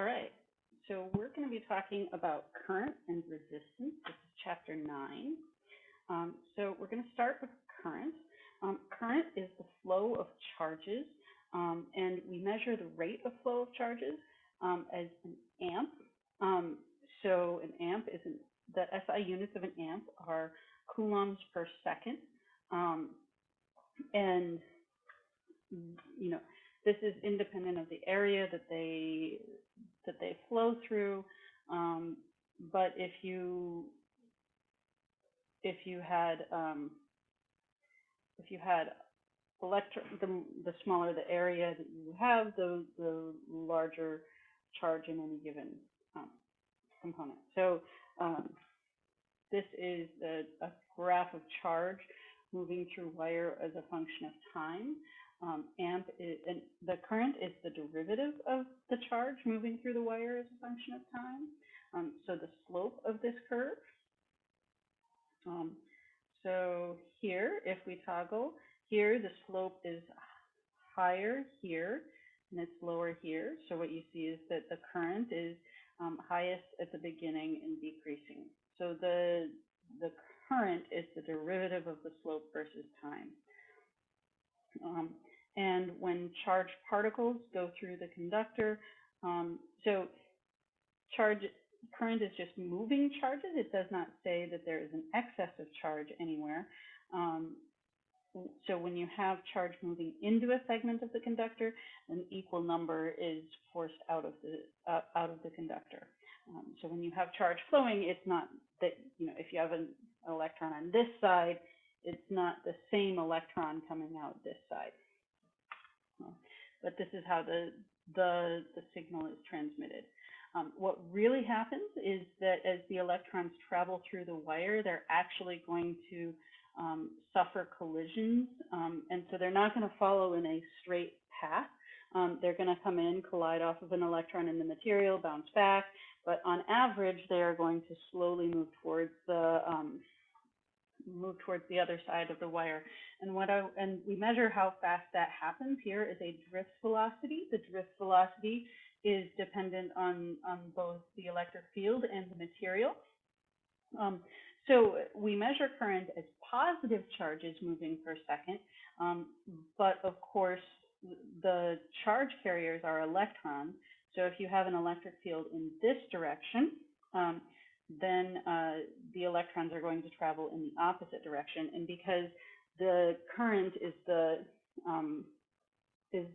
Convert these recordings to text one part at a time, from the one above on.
All right, so we're going to be talking about current and resistance. This is chapter nine. Um, so we're going to start with current. Um, current is the flow of charges, um, and we measure the rate of flow of charges um, as an amp. Um, so an amp is an, the SI units of an amp are coulombs per second, um, and you know this is independent of the area that they that they flow through. Um, but if you if you had um, if you had electron, the, the smaller the area that you have, the the larger charge in any given um, component. So um, this is a, a, graph of charge moving through wire as a function of time. Um, amp is, and the current is the derivative of the charge moving through the wire as a function of time. Um, so the slope of this curve. Um, so here, if we toggle, here the slope is higher here and it's lower here. So what you see is that the current is um, highest at the beginning and decreasing. So the the current is the derivative of the slope versus time. Um, when charged particles go through the conductor, um, so charge current is just moving charges. It does not say that there is an excess of charge anywhere. Um, so when you have charge moving into a segment of the conductor, an equal number is forced out of the uh, out of the conductor. Um, so when you have charge flowing, it's not that you know if you have an electron on this side, it's not the same electron coming out this side. But this is how the the the signal is transmitted. Um, what really happens is that as the electrons travel through the wire, they're actually going to um, suffer collisions. Um, and so they're not going to follow in a straight path. Um, they're going to come in, collide off of an electron in the material, bounce back. But on average, they are going to slowly move towards the um, move towards the other side of the wire. And what I and we measure how fast that happens here is a drift velocity. The drift velocity is dependent on on both the electric field and the material. Um, so we measure current as positive charges moving per second, um, but of course the charge carriers are electrons. So if you have an electric field in this direction, um, then uh, the electrons are going to travel in the opposite direction. And because the current is the um, is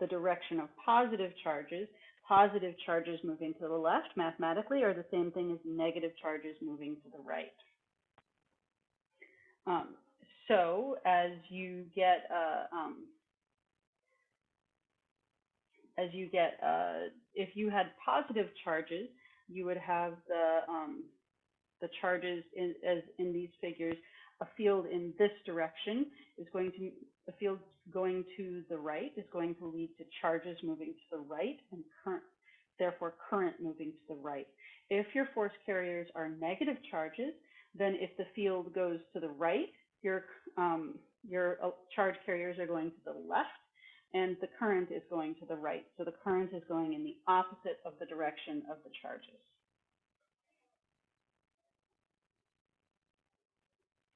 the direction of positive charges, positive charges moving to the left mathematically are the same thing as negative charges moving to the right. Um, so as you get uh, um, as you get uh, if you had positive charges, you would have the um, the charges in, as in these figures. A field in this direction is going to a field going to the right is going to lead to charges moving to the right and current, therefore current moving to the right. If your force carriers are negative charges, then if the field goes to the right, your um, your uh, charge carriers are going to the left and the current is going to the right. So the current is going in the opposite of the direction of the charges.